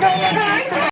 go, go, go.